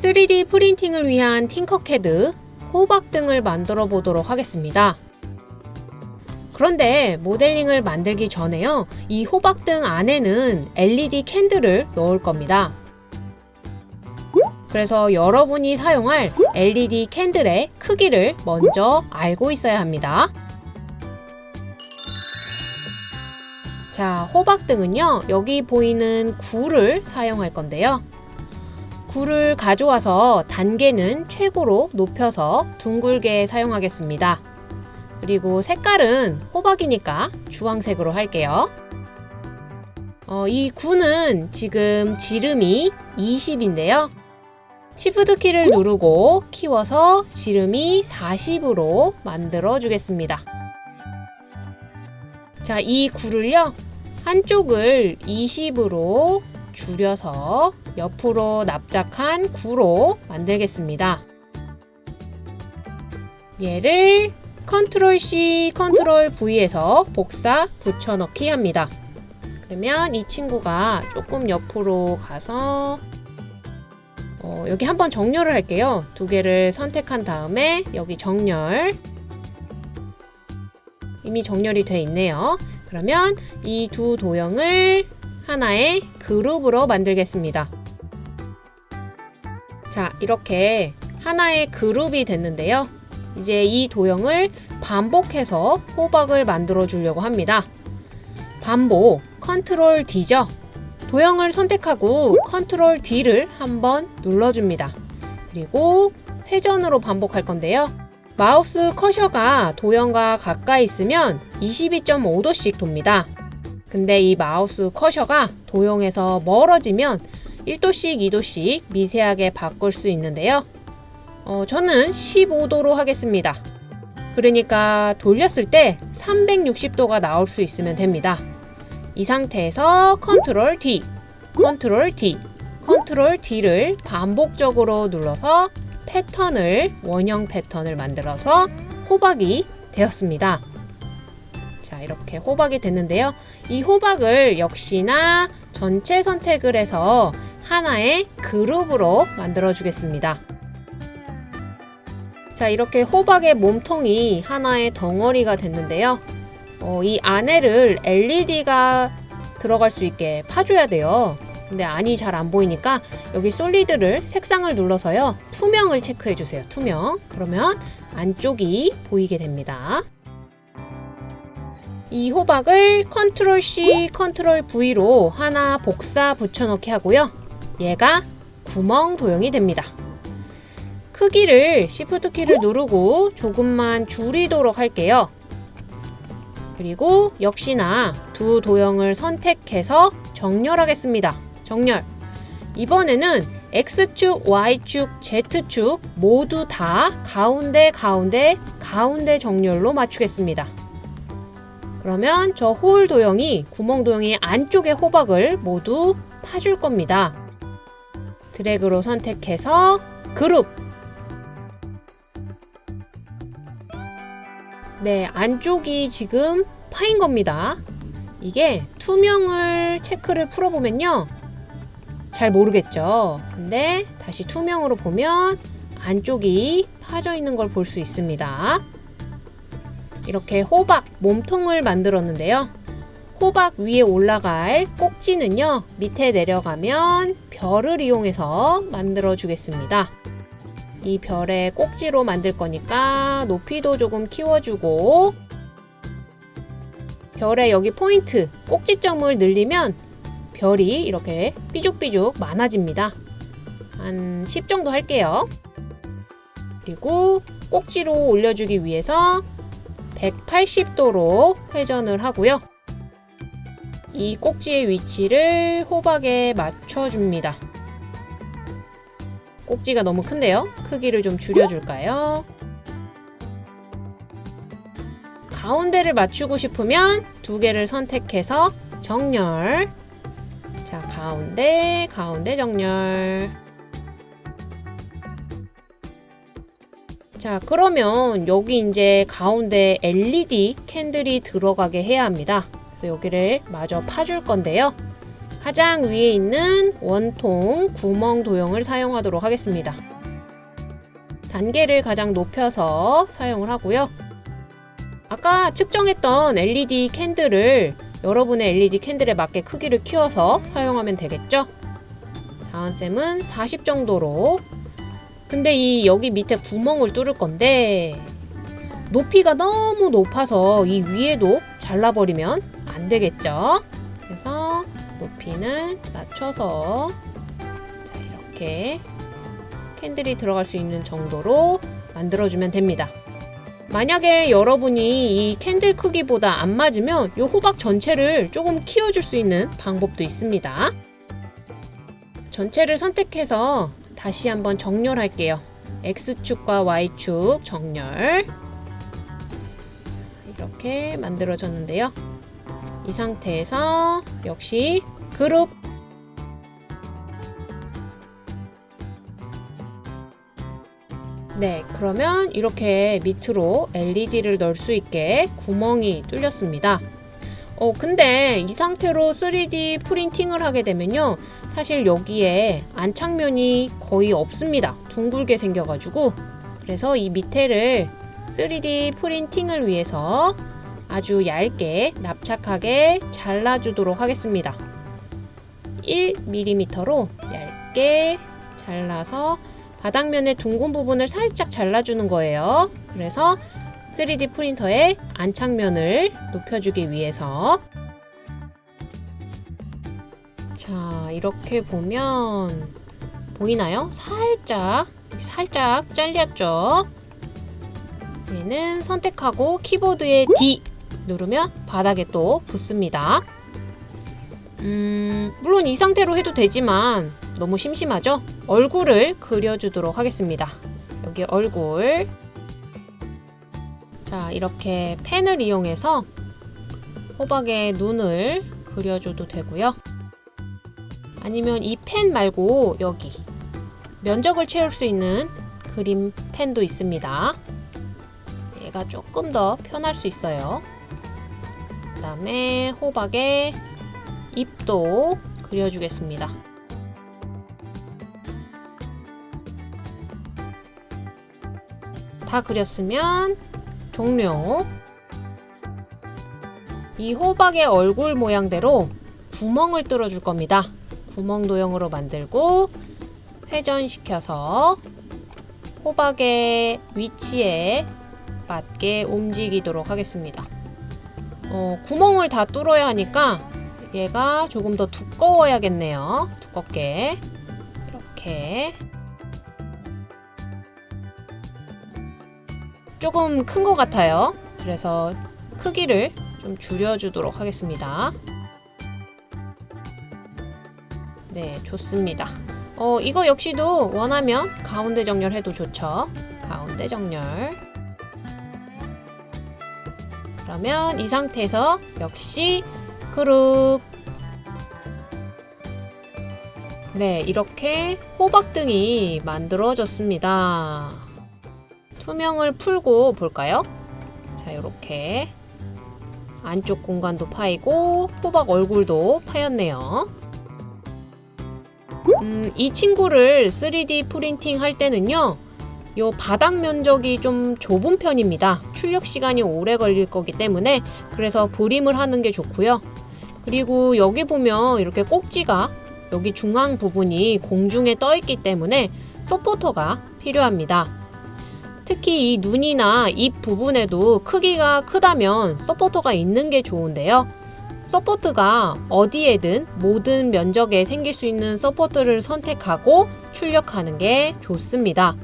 3D 프린팅을 위한 팅커캐드 호박 등을 만들어 보도록 하겠습니다. 그런데 모델링을 만들기 전에요. 이 호박 등 안에는 LED 캔들을 넣을 겁니다. 그래서 여러분이 사용할 LED 캔들의 크기를 먼저 알고 있어야 합니다. 자, 호박등은요, 여기 보이는 굴을 사용할 건데요. 굴을 가져와서 단계는 최고로 높여서 둥글게 사용하겠습니다. 그리고 색깔은 호박이니까 주황색으로 할게요. 어, 이 굴은 지금 지름이 20인데요. Shift 키를 누르고 키워서 지름이 40으로 만들어 주겠습니다. 자, 이 굴을요. 한쪽을 20으로 줄여서 옆으로 납작한 구로 만들겠습니다. 얘를 컨트롤 C, 컨트롤 V해서 복사 붙여넣기 합니다. 그러면 이 친구가 조금 옆으로 가서 어, 여기 한번 정렬을 할게요. 두 개를 선택한 다음에 여기 정렬 이미 정렬이 돼 있네요. 그러면 이 두 도형을 하나의 그룹으로 만들겠습니다. 자, 이렇게 하나의 그룹이 됐는데요. 이제 이 도형을 반복해서 호박을 만들어 주려고 합니다. 반복, 컨트롤 D죠. 도형을 선택하고 컨트롤 D를 한번 눌러줍니다. 그리고 회전으로 반복할 건데요. 마우스 커서가 도형과 가까이 있으면 22.5도씩 돕니다. 근데 이 마우스 커서가 도형에서 멀어지면 1도씩 2도씩 미세하게 바꿀 수 있는데요. 어, 저는 15도로 하겠습니다. 그러니까 돌렸을 때 360도가 나올 수 있으면 됩니다. 이 상태에서 컨트롤 D, 컨트롤 D, 컨트롤 D를 반복적으로 눌러서 패턴을 원형 패턴을 만들어서 호박이 되었습니다. 자, 이렇게 호박이 됐는데요. 이 호박을 역시나 전체 선택을 해서 하나의 그룹으로 만들어 주겠습니다. 자, 이렇게 호박의 몸통이 하나의 덩어리가 됐는데요. 어, 이 안에를 LED가 들어갈 수 있게 파줘야 돼요. 근데 안이 잘 안 보이니까 여기 solid를 색상을 눌러서요. 투명을 체크해 주세요. 투명. 그러면 안쪽이 보이게 됩니다. 이 호박을 컨트롤 C, 컨트롤 V로 하나 복사 붙여넣기 하고요. 얘가 구멍 도형이 됩니다. 크기를 Shift 키를 누르고 조금만 줄이도록 할게요. 그리고 역시나 두 도형을 선택해서 정렬하겠습니다. 정렬. 이번에는 X축, Y축, Z축 모두 다 가운데 가운데 가운데 정렬로 맞추겠습니다. 그러면 저홀 도형이 구멍 도형이 안쪽에 호박을 모두 파줄 겁니다. 드래그로 선택해서 그룹 네, 안쪽이 지금 파인 겁니다. 이게 투명을 체크를 풀어보면요. 잘 모르겠죠. 근데 다시 투명으로 보면 안쪽이 파져 있는 걸 볼 수 있습니다. 이렇게 호박 몸통을 만들었는데요. 호박 위에 올라갈 꼭지는요. 밑에 내려가면 별을 이용해서 만들어 주겠습니다. 이 별의 꼭지로 만들 거니까 높이도 조금 키워주고 별의 여기 포인트 꼭지점을 늘리면 별이 이렇게 삐죽삐죽 많아집니다. 한 10 정도 할게요. 그리고 꼭지로 올려주기 위해서 180도로 회전을 하고요. 이 꼭지의 위치를 호박에 맞춰줍니다. 꼭지가 너무 큰데요? 크기를 좀 줄여줄까요? 가운데를 맞추고 싶으면 두 개를 선택해서 정렬 자 가운데 가운데 정렬 자 그러면 여기 이제 가운데 LED 캔들이 들어가게 해야 합니다 그래서 여기를 마저 파줄 건데요 가장 위에 있는 원통 구멍 도형을 사용하도록 하겠습니다. 단계를 가장 높여서 사용을 하고요. 아까 측정했던 LED 캔들을 여러분의 LED 캔들에 맞게 크기를 키워서 사용하면 되겠죠? 다은쌤은 40 정도로 근데 이 여기 밑에 구멍을 뚫을 건데 높이가 너무 높아서 이 위에도 잘라버리면 안 되겠죠? 그래서 높이는 낮춰서 자, 이렇게 캔들이 들어갈 수 있는 정도로 만들어주면 됩니다. 만약에 여러분이 이 캔들 크기보다 안 맞으면 이 호박 전체를 조금 키워줄 수 있는 방법도 있습니다. 전체를 선택해서 다시 한번 정렬할게요. X축과 Y축 정렬 이렇게 만들어졌는데요. 이 상태에서 역시 그룹 네, 그러면 이렇게 밑으로 LED를 넣을 수 있게 구멍이 뚫렸습니다. 어, 근데 이 상태로 3D 프린팅을 하게 되면요. 사실 여기에 안착면이 거의 없습니다. 둥글게 생겨가지고. 그래서 이 밑에를 3D 프린팅을 위해서 아주 얇게 납작하게 잘라주도록 하겠습니다. 1mm로 얇게 잘라서 바닥면의 둥근 부분을 살짝 잘라주는 거예요. 그래서 3D 프린터의 안착면을 높여주기 위해서 자 이렇게 보면 보이나요? 살짝 살짝 잘렸죠? 얘는 선택하고 키보드에 D 누르면 바닥에 또 붙습니다. 음, 물론 이 상태로 해도 되지만 너무 심심하죠? 얼굴을 그려주도록 하겠습니다. 여기 얼굴 자 이렇게 펜을 이용해서 호박의 눈을 그려줘도 되고요. 아니면 이 펜 말고 여기 면적을 채울 수 있는 그림 펜도 있습니다. 얘가 조금 더 편할 수 있어요. 그 다음에 호박의 입도 그려주겠습니다. 다 그렸으면 종료. 이 호박의 얼굴 모양대로 구멍을 뚫어줄 겁니다. 구멍 도형으로 만들고 회전시켜서 호박의 위치에 맞게 움직이도록 하겠습니다. 어, 구멍을 다 뚫어야 하니까 얘가 조금 더 두꺼워야겠네요. 두껍게 이렇게 조금 큰 것 같아요. 그래서 크기를 좀 줄여주도록 하겠습니다. 네, 좋습니다. 어, 이거 역시도 원하면 가운데 정렬해도 좋죠. 가운데 정렬. 그러면 이 상태에서 역시 그룹 네, 이렇게 호박등이 만들어졌습니다. 투명을 풀고 볼까요? 자, 이렇게 안쪽 공간도 파이고 호박 얼굴도 파였네요. 음, 이 친구를 3D 프린팅 할 때는요. 요 바닥 면적이 좀 좁은 편입니다. 출력 시간이 오래 걸릴 거기 때문에 그래서 브림을 하는 게 좋고요. 그리고 여기 보면 이렇게 꼭지가 여기 중앙 부분이 공중에 떠 있기 때문에 서포터가 필요합니다. 특히 이 눈이나 입 부분에도 크기가 크다면 서포터가 있는 게 좋은데요. support가 어디에든 모든 면적에 생길 수 있는 support를 선택하고 출력하는 게 좋습니다.